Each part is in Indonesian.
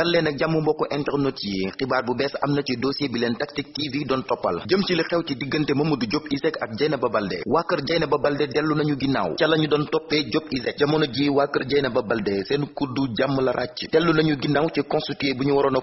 dal leen ak jàmm mbokku internet yi. Xibaar bu bees am na ci dossier bi leen Tactic TV doon toppal. Jëm ci li xew ci diggante Mamadou Diop Iseg ak Dieynaba Baldé. Waa kër Dieynaba Baldé dellu nañu ginnaaw. Ca la ñu doon toppee Diop Iseg jamono ji waa kër Dieynaba Baldé seen kuddu jàmm la ràcc. Dellu nañu ginnaaw ci constitué bu ñu waroon a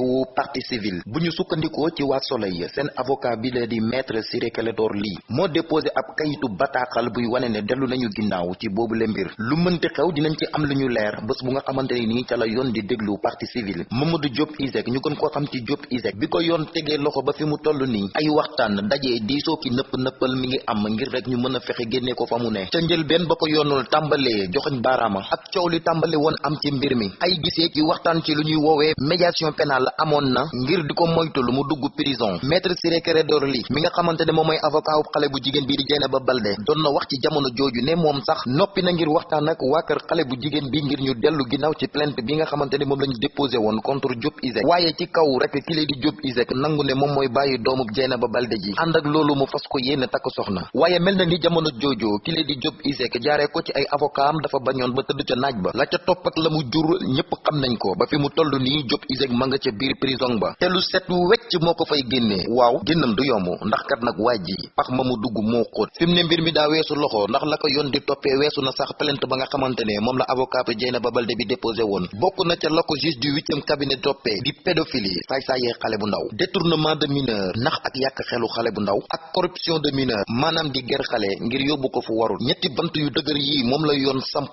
wu partie civile bu ñu sukkandikoo ci waa Soleil seen avocat bi la di maître Ciré Clédor Ly moo déposé ab kayitu bataaxal buy wane ne dellu nañu ginnaaw ci boobu le mbir. Lu mënti xew dinañ ci am lu ñu leer. Bés bu nga xamante ni ca la yoon di déglu partie civile Mamadou Diop Iseg ñu gën koo xam ci Diop Iseg bi ko tegee loxo ba fi mu toll nii ay waxtaan dajee diisoo ki nëpp nëppal mi ngi am ngir rek ñu mën a fexe génnee ko fa mu ne. Ca njëlbeen ba ko yoonul tàmbalee joxoñ baaraama ak coow li tàmbale woon am ci mbir mi. Ay gisee ci waxtaan ci lu ñuy médiation pénale amoon na ngir di ko moytu lu mu dugg prison. Maître Ciré Clédor Ly mi nga xamante ne moom avocat wu xale bu jigéen bii di Dieynaba Baldé doon na wax ci jamono jooju ne moom sax noppi na ngir waxtaan ak waa kër xale bu jigéen bi ngir ñu dellu ginnaaw ci plainte bi nga moom lañu déposé woon contre Diop Iseg waaye ci kaw rek ki lay di Diop Iseg nangu ne mooy bàyyi doomu Dieynaba Baldé ji. ànd ak loolu mu fas ko yéene takk soxna. waaye mel na ni jamono joojo ki lay di Diop Iseg jaaree ko ci ay avocat am dafa bañoon ba tëdd ca naaj ba. la ca topp ak la mu jur ñëpp xam nañ ko. ba fi mu toll nii Diop Iseg ma nga ca biir prison ba. te lu set wecc moo ko fay génnee waaw génnam du yomb ndax kat nag waa ji pax ma mu dugg moo xóot. fi mbir mi daa weesu loxo ndax la ko yoon di toppee weesu na sax plainte ba nga xamante ne la avocat bi Dieynaba Baldé bi déposé woon. bokk na ca la ko juge du huitième cabinet toppee di pédophilie. Saay-saayee xale bu ndaw. Détournement de mineur nax ak yàq xelu xale bu ndaw. Ak corruption de mineur maanaam di ger xale ngir yóbbu ko fu warul. Ñetti bant yu dëgër yii moom la yoon samp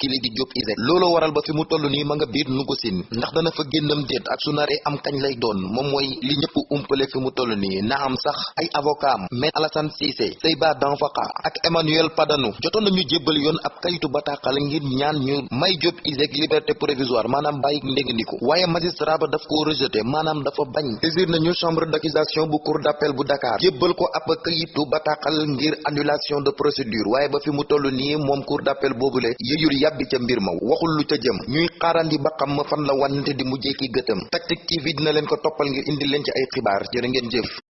kili di Diop Iseg looloo waral ba fi mu toll nii ma nga biir nugusin ndax dana fa génnam déet ak su naree am kañ lay doon. Moom mooy li ñëpp umpale fi mu toll nii. Na am sax ay avocat Maître Alassane Cissé Seyba Danfaka ak Emmanuel Padano jotoon nañu jébbal yoon ab kayitu bataaxal ngir ñaan ñu may Diop Iseg liberté provisoire. Maanaam bàyyi ndégandiku waaye magistrat ba daf ko rejeté maanaam dafa bañ. Saisir nañu chambre d'accusation bu cour d'appel bu Dakar. Jébbal ko ab kayitu bataaxal ngir annulation de procédure. Waaye ba fi mu toll nii moom cour d'appel boobule yëyul yàbbi ca mbir ma. Waxul lu ca jëm. Ñuy xaarandi ba xam fan la wànnante di mujjee ki gëtëm. Tactic TV dina leen ko ngir indi leen ci ay xibaar. Jërë ngeen jëf